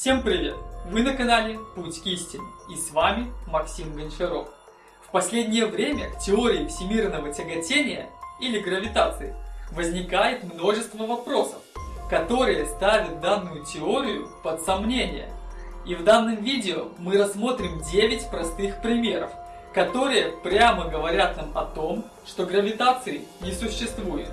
Всем привет! Вы на канале Путь к истине и с вами Максим Гончаров. В последнее время к теории всемирного тяготения или гравитации возникает множество вопросов, которые ставят данную теорию под сомнение. И в данном видео мы рассмотрим 9 простых примеров, которые прямо говорят нам о том, что гравитации не существует.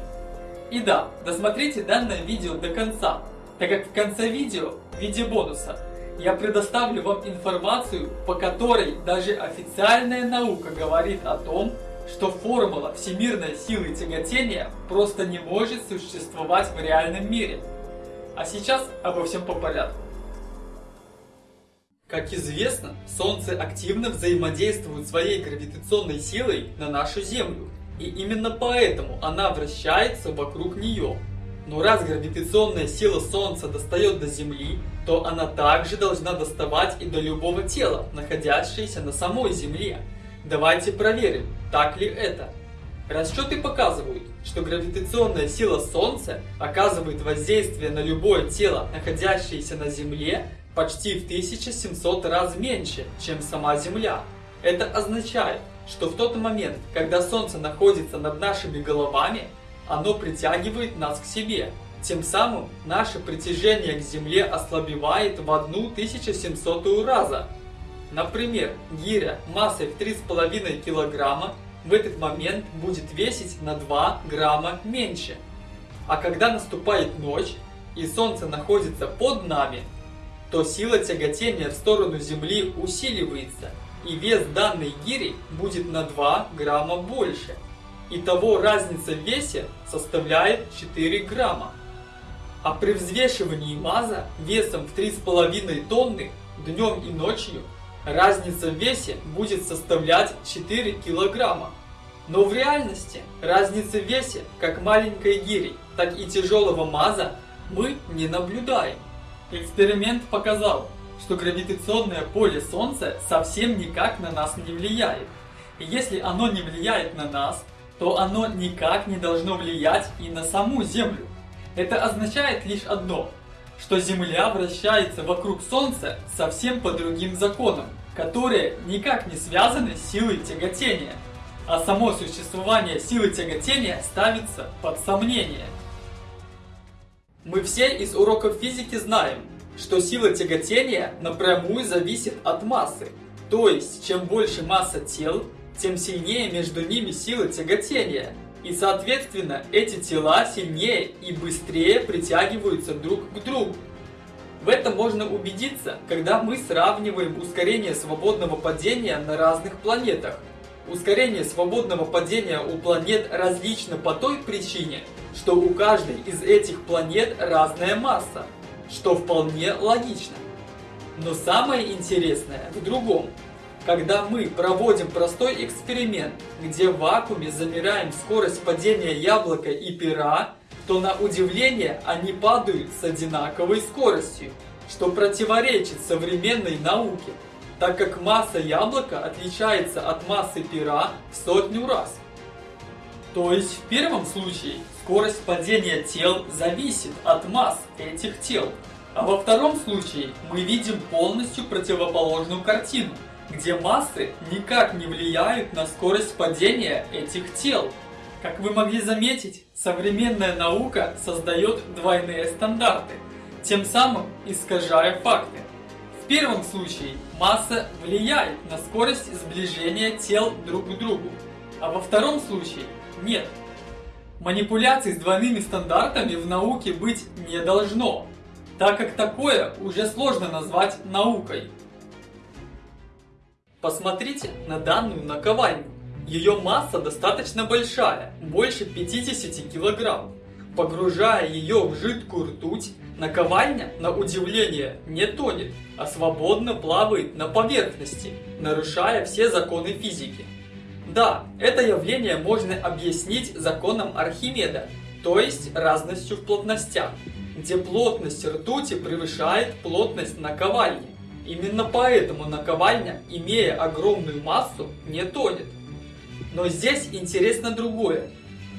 И да, досмотрите данное видео до конца, так как в конце видео, в виде бонуса, я предоставлю вам информацию, по которой даже официальная наука говорит о том, что формула всемирной силы тяготения просто не может существовать в реальном мире. А сейчас обо всем по порядку. Как известно, Солнце активно взаимодействует своей гравитационной силой на нашу Землю, и именно поэтому она вращается вокруг нее. Но раз гравитационная сила Солнца достает до Земли, то она также должна доставать и до любого тела, находящегося на самой Земле. Давайте проверим, так ли это. Расчеты показывают, что гравитационная сила Солнца оказывает воздействие на любое тело, находящееся на Земле, почти в 1700 раз меньше, чем сама Земля. Это означает, что в тот момент, когда Солнце находится над нашими головами, оно притягивает нас к себе. Тем самым наше притяжение к Земле ослабевает в 1700 раза. Например, гиря массой в 3,5 кг в этот момент будет весить на 2 грамма меньше. А когда наступает ночь и Солнце находится под нами, то сила тяготения в сторону Земли усиливается, и вес данной гири будет на 2 грамма больше. Итого разница в весе составляет 4 грамма. А при взвешивании МАЗа весом в 3,5 тонны днем и ночью разница в весе будет составлять 4 килограмма. Но в реальности разницы в весе как маленькой гири, так и тяжелого МАЗа мы не наблюдаем. Эксперимент показал, что гравитационное поле Солнца совсем никак на нас не влияет. И если оно не влияет на нас, то оно никак не должно влиять и на саму Землю. Это означает лишь одно, что Земля вращается вокруг Солнца совсем по другим законам, которые никак не связаны с силой тяготения, а само существование силы тяготения ставится под сомнение. Мы все из уроков физики знаем, что сила тяготения напрямую зависит от массы. То есть, чем больше масса тел, тем сильнее между ними сила тяготения. И соответственно, эти тела сильнее и быстрее притягиваются друг к другу. В этом можно убедиться, когда мы сравниваем ускорение свободного падения на разных планетах. Ускорение свободного падения у планет различно по той причине, что у каждой из этих планет разная масса, что вполне логично. Но самое интересное в другом – когда мы проводим простой эксперимент, где в вакууме замеряем скорость падения яблока и пера, то на удивление они падают с одинаковой скоростью, что противоречит современной науке, так как масса яблока отличается от массы пера в сотню раз. То есть в первом случае скорость падения тел зависит от масс этих тел, а во втором случае мы видим полностью противоположную картину – где массы никак не влияют на скорость падения этих тел. Как вы могли заметить, современная наука создает двойные стандарты, тем самым искажая факты. В первом случае масса влияет на скорость сближения тел друг к другу, а во втором случае нет. Манипуляций с двойными стандартами в науке быть не должно, так как такое уже сложно назвать наукой. Посмотрите на данную наковальню. Ее масса достаточно большая, больше 50 килограмм. Погружая ее в жидкую ртуть, наковальня, на удивление, не тонет, а свободно плавает на поверхности, нарушая все законы физики. Да, это явление можно объяснить законом Архимеда, то есть разностью в плотностях, где плотность ртути превышает плотность наковальни. Именно поэтому наковальня, имея огромную массу, не тонет. Но здесь интересно другое.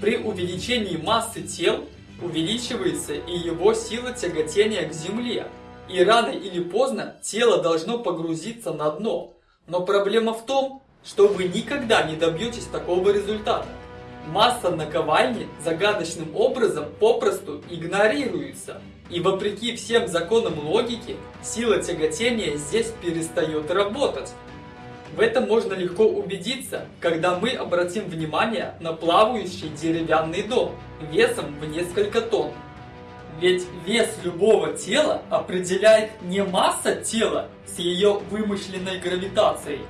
При увеличении массы тел увеличивается и его сила тяготения к Земле. И рано или поздно тело должно погрузиться на дно. Но проблема в том, что вы никогда не добьетесь такого результата. Масса наковальни загадочным образом попросту игнорируется. И вопреки всем законам логики, сила тяготения здесь перестает работать. В этом можно легко убедиться, когда мы обратим внимание на плавающий деревянный дом весом в несколько тонн. Ведь вес любого тела определяет не масса тела с ее вымышленной гравитацией,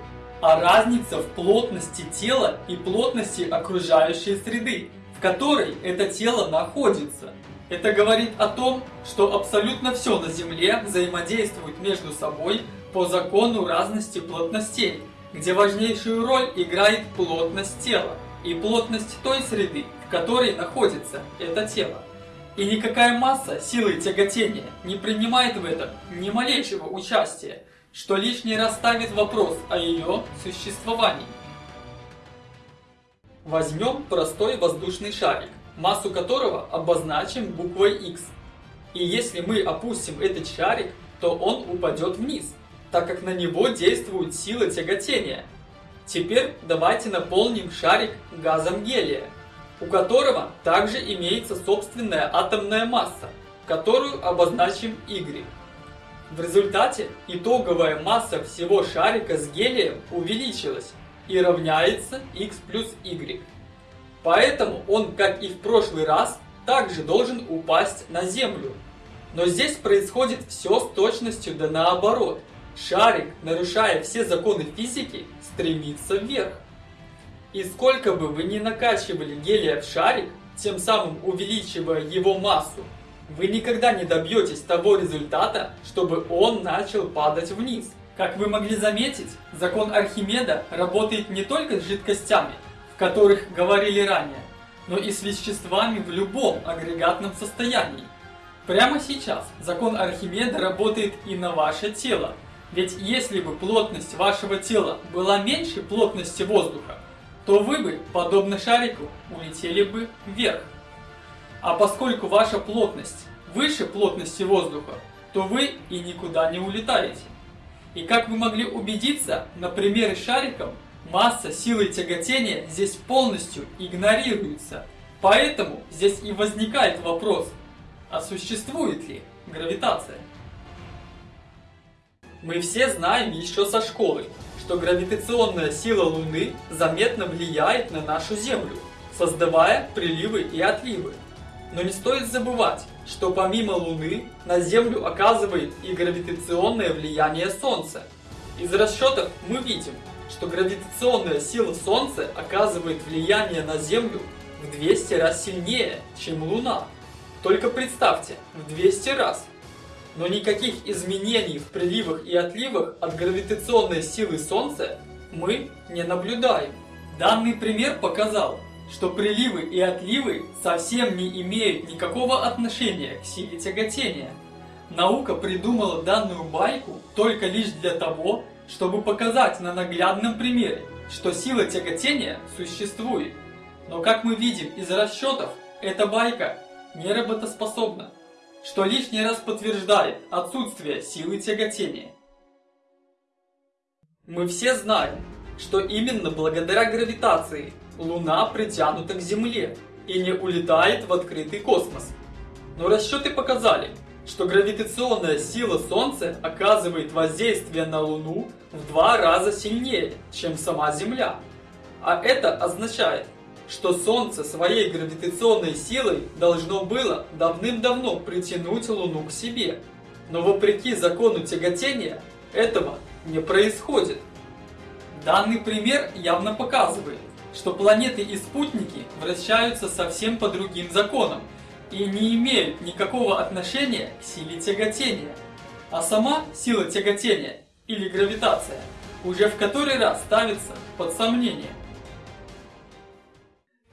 а разница в плотности тела и плотности окружающей среды, в которой это тело находится. Это говорит о том, что абсолютно все на Земле взаимодействует между собой по закону разности плотностей, где важнейшую роль играет плотность тела и плотность той среды, в которой находится это тело. И никакая масса силы тяготения не принимает в этом ни малейшего участия, что лишний раз ставит вопрос о ее существовании. Возьмем простой воздушный шарик, массу которого обозначим буквой X. И если мы опустим этот шарик, то он упадет вниз, так как на него действует сила тяготения. Теперь давайте наполним шарик газом гелия, у которого также имеется собственная атомная масса, которую обозначим Y. В результате итоговая масса всего шарика с гелием увеличилась и равняется x плюс y. Поэтому он, как и в прошлый раз, также должен упасть на Землю. Но здесь происходит все с точностью да наоборот. Шарик, нарушая все законы физики, стремится вверх. И сколько бы вы ни накачивали гелия в шарик, тем самым увеличивая его массу, вы никогда не добьетесь того результата, чтобы он начал падать вниз. Как вы могли заметить, закон Архимеда работает не только с жидкостями, в которых говорили ранее, но и с веществами в любом агрегатном состоянии. Прямо сейчас закон Архимеда работает и на ваше тело, ведь если бы плотность вашего тела была меньше плотности воздуха, то вы бы, подобно шарику, улетели бы вверх. А поскольку ваша плотность выше плотности воздуха, то вы и никуда не улетаете. И как вы могли убедиться, на примере шариком, масса силы тяготения здесь полностью игнорируется. Поэтому здесь и возникает вопрос, а существует ли гравитация? Мы все знаем еще со школы, что гравитационная сила Луны заметно влияет на нашу Землю, создавая приливы и отливы. Но не стоит забывать, что помимо Луны на Землю оказывает и гравитационное влияние Солнца. Из расчетов мы видим, что гравитационная сила Солнца оказывает влияние на Землю в 200 раз сильнее, чем Луна. Только представьте, в 200 раз. Но никаких изменений в приливах и отливах от гравитационной силы Солнца мы не наблюдаем. Данный пример показал, что приливы и отливы совсем не имеют никакого отношения к силе тяготения. Наука придумала данную байку только лишь для того, чтобы показать на наглядном примере, что сила тяготения существует. Но как мы видим из расчетов, эта байка не работоспособна, что лишний раз подтверждает отсутствие силы тяготения. Мы все знаем, что именно благодаря гравитации Луна притянута к Земле и не улетает в открытый космос. Но расчеты показали, что гравитационная сила Солнца оказывает воздействие на Луну в два раза сильнее, чем сама Земля. А это означает, что Солнце своей гравитационной силой должно было давным-давно притянуть Луну к себе. Но вопреки закону тяготения этого не происходит. Данный пример явно показывает, что планеты и спутники вращаются совсем по другим законам и не имеют никакого отношения к силе тяготения. А сама сила тяготения или гравитация уже в который раз ставится под сомнение.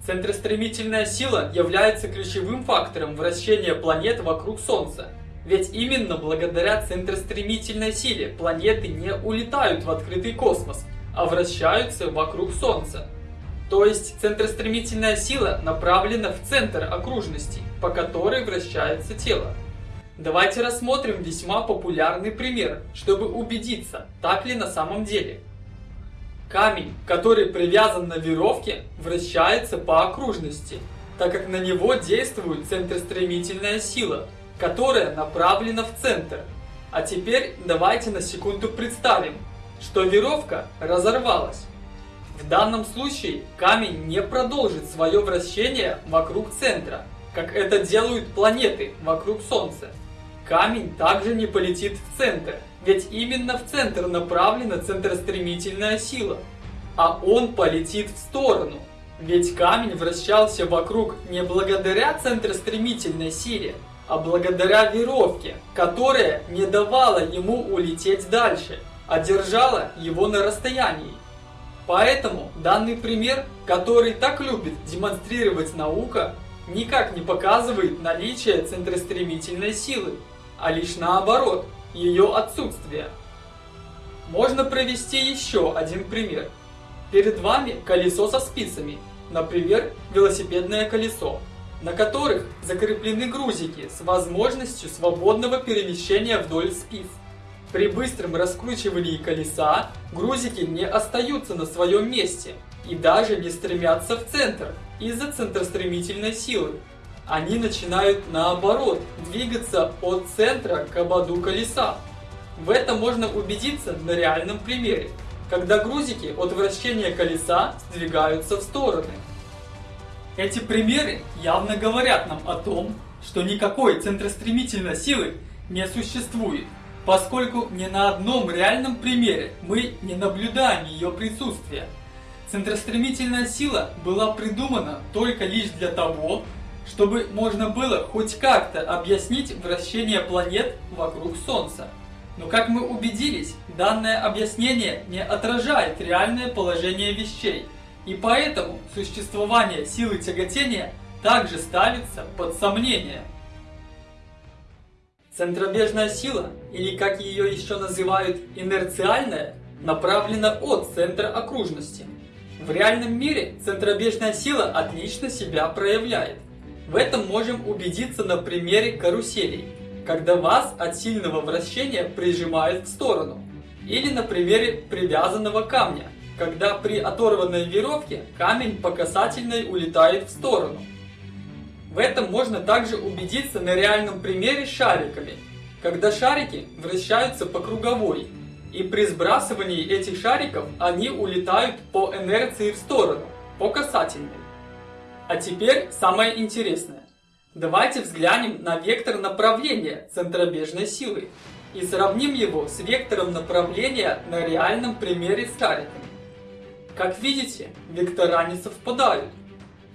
Центростремительная сила является ключевым фактором вращения планет вокруг Солнца. Ведь именно благодаря центростремительной силе планеты не улетают в открытый космос, а вращаются вокруг Солнца. То есть центростремительная сила направлена в центр окружности, по которой вращается тело. Давайте рассмотрим весьма популярный пример, чтобы убедиться, так ли на самом деле. Камень, который привязан на веревке, вращается по окружности, так как на него действует центростремительная сила, которая направлена в центр. А теперь давайте на секунду представим, что веревка разорвалась. В данном случае камень не продолжит свое вращение вокруг центра, как это делают планеты вокруг Солнца. Камень также не полетит в центр, ведь именно в центр направлена центростремительная сила, а он полетит в сторону. Ведь камень вращался вокруг не благодаря центростремительной силе, а благодаря веревке, которая не давала ему улететь дальше, а держала его на расстоянии. Поэтому данный пример, который так любит демонстрировать наука, никак не показывает наличие центростремительной силы, а лишь наоборот, ее отсутствие. Можно провести еще один пример. Перед вами колесо со спицами, например, велосипедное колесо, на которых закреплены грузики с возможностью свободного перемещения вдоль спиц. При быстром раскручивании колеса грузики не остаются на своем месте и даже не стремятся в центр из-за центростремительной силы. Они начинают наоборот двигаться от центра к ободу колеса. В этом можно убедиться на реальном примере, когда грузики от вращения колеса сдвигаются в стороны. Эти примеры явно говорят нам о том, что никакой центростремительной силы не существует поскольку ни на одном реальном примере мы не наблюдаем ее присутствия. Центростремительная сила была придумана только лишь для того, чтобы можно было хоть как-то объяснить вращение планет вокруг Солнца. Но как мы убедились, данное объяснение не отражает реальное положение вещей, и поэтому существование силы тяготения также ставится под сомнение. Центробежная сила, или как ее еще называют инерциальная, направлена от центра окружности. В реальном мире центробежная сила отлично себя проявляет. В этом можем убедиться на примере каруселей, когда вас от сильного вращения прижимают в сторону. Или на примере привязанного камня, когда при оторванной веревке камень по касательной улетает в сторону. В этом можно также убедиться на реальном примере с шариками, когда шарики вращаются по круговой, и при сбрасывании этих шариков они улетают по инерции в сторону, по касательной. А теперь самое интересное. Давайте взглянем на вектор направления центробежной силы и сравним его с вектором направления на реальном примере с шариками. Как видите, вектора не совпадают.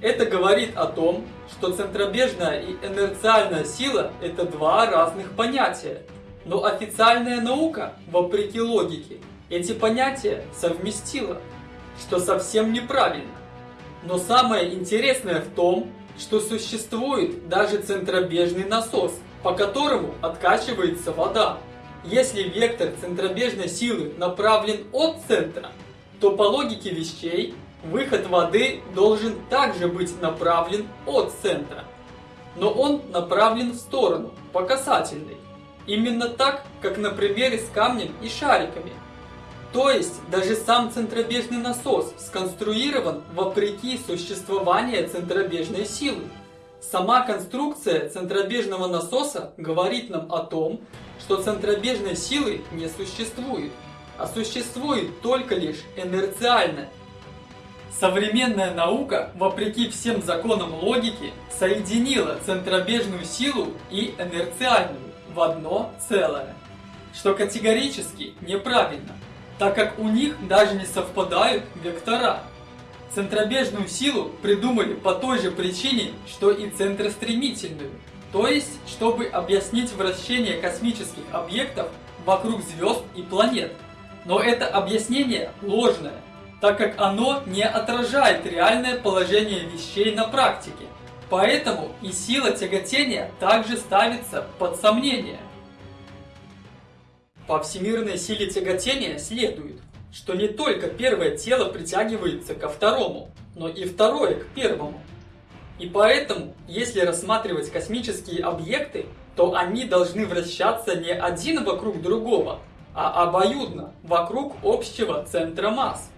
Это говорит о том, что центробежная и инерциальная сила – это два разных понятия. Но официальная наука, вопреки логике, эти понятия совместила, что совсем неправильно. Но самое интересное в том, что существует даже центробежный насос, по которому откачивается вода. Если вектор центробежной силы направлен от центра, то по логике вещей Выход воды должен также быть направлен от центра, но он направлен в сторону, по касательной. Именно так, как на примере с камнем и шариками. То есть, даже сам центробежный насос сконструирован вопреки существованию центробежной силы. Сама конструкция центробежного насоса говорит нам о том, что центробежной силы не существует, а существует только лишь инерциальная Современная наука, вопреки всем законам логики, соединила центробежную силу и инерциальную в одно целое, что категорически неправильно, так как у них даже не совпадают вектора. Центробежную силу придумали по той же причине, что и центростремительную, то есть, чтобы объяснить вращение космических объектов вокруг звезд и планет. Но это объяснение ложное так как оно не отражает реальное положение вещей на практике. Поэтому и сила тяготения также ставится под сомнение. По всемирной силе тяготения следует, что не только первое тело притягивается ко второму, но и второе к первому. И поэтому, если рассматривать космические объекты, то они должны вращаться не один вокруг другого, а обоюдно, вокруг общего центра масс.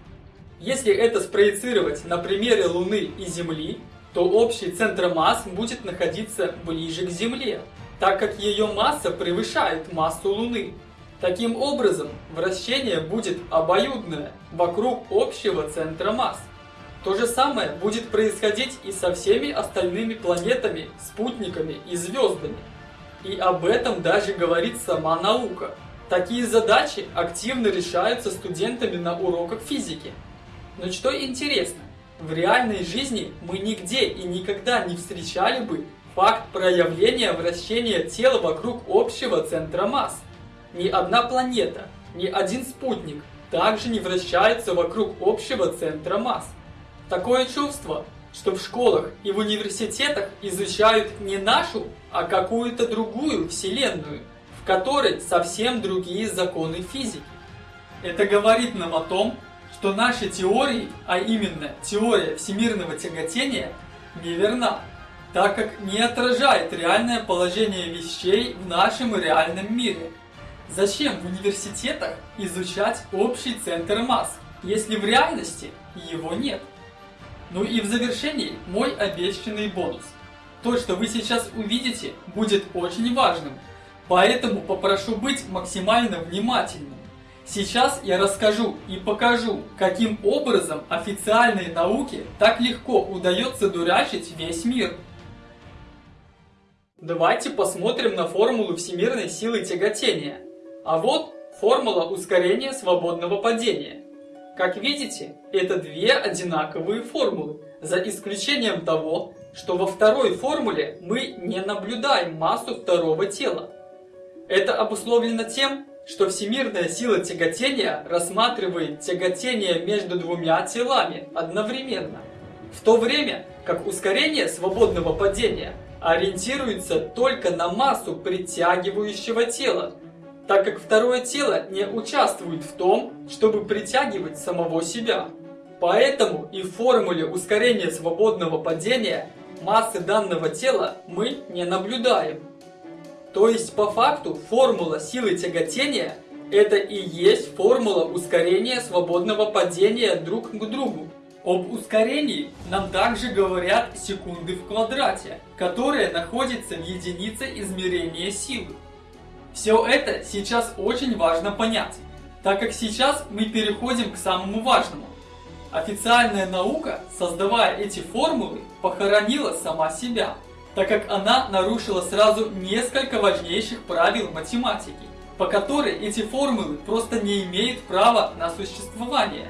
Если это спроецировать на примере Луны и Земли, то общий центр масс будет находиться ближе к Земле, так как ее масса превышает массу Луны. Таким образом, вращение будет обоюдное, вокруг общего центра масс. То же самое будет происходить и со всеми остальными планетами, спутниками и звездами. И об этом даже говорит сама наука. Такие задачи активно решаются студентами на уроках физики. Но что интересно, в реальной жизни мы нигде и никогда не встречали бы факт проявления вращения тела вокруг общего центра масс. Ни одна планета, ни один спутник также не вращается вокруг общего центра масс. Такое чувство, что в школах и в университетах изучают не нашу, а какую-то другую вселенную, в которой совсем другие законы физики. Это говорит нам о том, что наши теории, а именно теория всемирного тяготения, неверна, так как не отражает реальное положение вещей в нашем реальном мире. Зачем в университетах изучать общий центр масс, если в реальности его нет? Ну и в завершении мой обещанный бонус. То, что вы сейчас увидите, будет очень важным, поэтому попрошу быть максимально внимательным. Сейчас я расскажу и покажу, каким образом официальной науке так легко удается дурачить весь мир. Давайте посмотрим на формулу всемирной силы тяготения. А вот формула ускорения свободного падения. Как видите, это две одинаковые формулы, за исключением того, что во второй формуле мы не наблюдаем массу второго тела. Это обусловлено тем, что всемирная сила тяготения рассматривает тяготение между двумя телами одновременно, в то время как ускорение свободного падения ориентируется только на массу притягивающего тела, так как второе тело не участвует в том, чтобы притягивать самого себя. Поэтому и в формуле ускорения свободного падения массы данного тела мы не наблюдаем. То есть по факту формула силы тяготения это и есть формула ускорения свободного падения друг к другу. Об ускорении нам также говорят секунды в квадрате, которая находится в единице измерения силы. Все это сейчас очень важно понять, так как сейчас мы переходим к самому важному. Официальная наука, создавая эти формулы, похоронила сама себя, так как она нарушила сразу несколько важнейших правил математики, по которой эти формулы просто не имеют права на существование.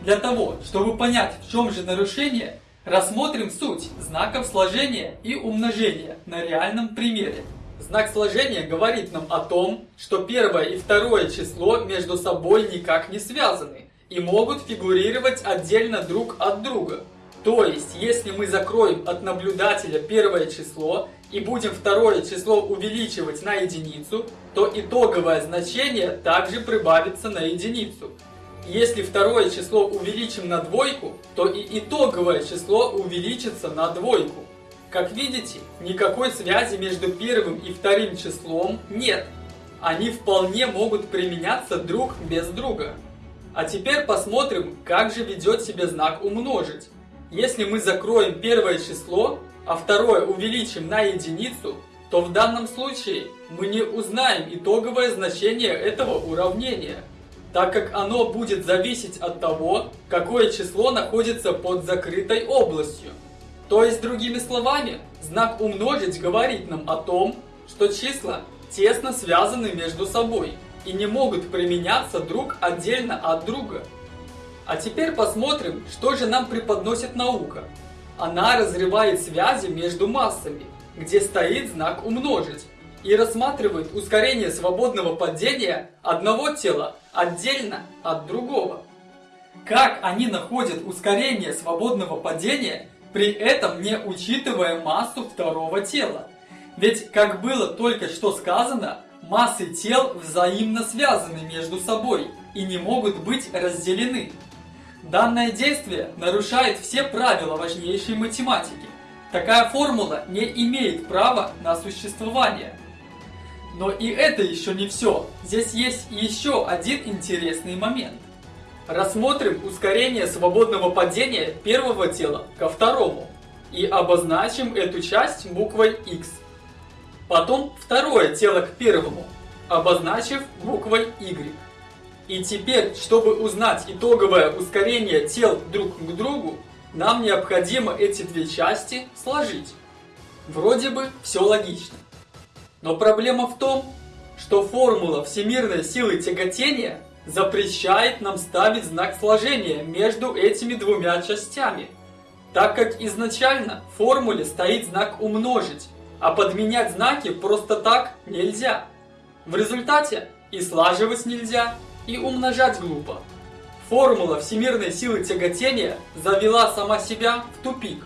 Для того, чтобы понять, в чем же нарушение, рассмотрим суть знаков сложения и умножения на реальном примере. Знак сложения говорит нам о том, что первое и второе число между собой никак не связаны и могут фигурировать отдельно друг от друга. То есть, если мы закроем от наблюдателя первое число и будем второе число увеличивать на единицу, то итоговое значение также прибавится на единицу. Если второе число увеличим на двойку, то и итоговое число увеличится на двойку. Как видите, никакой связи между первым и вторым числом нет. Они вполне могут применяться друг без друга. А теперь посмотрим, как же ведет себя знак умножить. Если мы закроем первое число, а второе увеличим на единицу, то в данном случае мы не узнаем итоговое значение этого уравнения, так как оно будет зависеть от того, какое число находится под закрытой областью. То есть, другими словами, знак умножить говорит нам о том, что числа тесно связаны между собой и не могут применяться друг отдельно от друга. А теперь посмотрим, что же нам преподносит наука. Она разрывает связи между массами, где стоит знак умножить, и рассматривает ускорение свободного падения одного тела отдельно от другого. Как они находят ускорение свободного падения при этом не учитывая массу второго тела. Ведь, как было только что сказано, массы тел взаимно связаны между собой и не могут быть разделены. Данное действие нарушает все правила важнейшей математики, Такая формула не имеет права на существование. Но и это еще не все. Здесь есть еще один интересный момент. Рассмотрим ускорение свободного падения первого тела ко второму и обозначим эту часть буквой X. Потом второе тело к первому, обозначив буквой Y. И теперь, чтобы узнать итоговое ускорение тел друг к другу, нам необходимо эти две части сложить. Вроде бы все логично. Но проблема в том, что формула всемирной силы тяготения запрещает нам ставить знак сложения между этими двумя частями, так как изначально в формуле стоит знак умножить, а подменять знаки просто так нельзя. В результате и слаживать нельзя, и умножать глупо. Формула всемирной силы тяготения завела сама себя в тупик.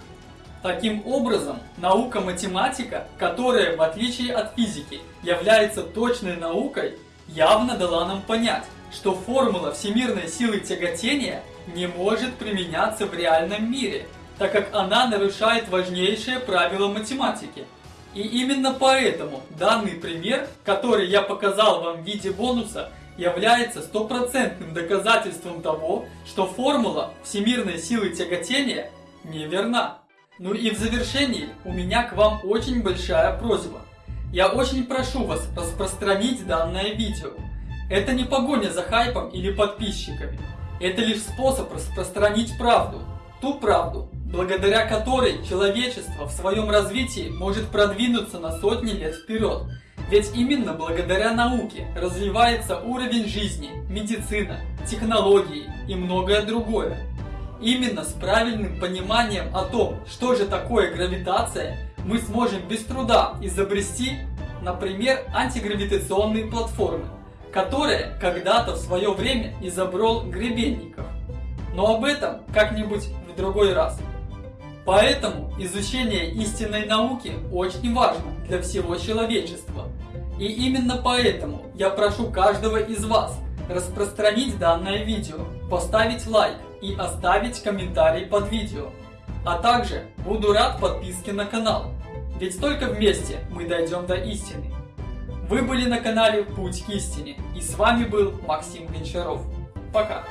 Таким образом, наука-математика, которая, в отличие от физики, является точной наукой, явно дала нам понять, что формула всемирной силы тяготения не может применяться в реальном мире, так как она нарушает важнейшее правило математики. И именно поэтому данный пример, который я показал вам в виде бонуса, является стопроцентным доказательством того, что формула всемирной силы тяготения неверна. Ну и в завершении у меня к вам очень большая просьба. Я очень прошу вас распространить данное видео. Это не погоня за хайпом или подписчиками. Это лишь способ распространить правду. Ту правду, благодаря которой человечество в своем развитии может продвинуться на сотни лет вперед ведь именно благодаря науке развивается уровень жизни, медицина, технологии и многое другое. Именно с правильным пониманием о том, что же такое гравитация, мы сможем без труда изобрести, например, антигравитационные платформы, которые когда-то в свое время изобрел Гребенников. Но об этом как-нибудь в другой раз. Поэтому изучение истинной науки очень важно для всего человечества. И именно поэтому я прошу каждого из вас распространить данное видео, поставить лайк и оставить комментарий под видео. А также буду рад подписке на канал, ведь только вместе мы дойдем до истины. Вы были на канале Путь к истине и с вами был Максим Гончаров. Пока!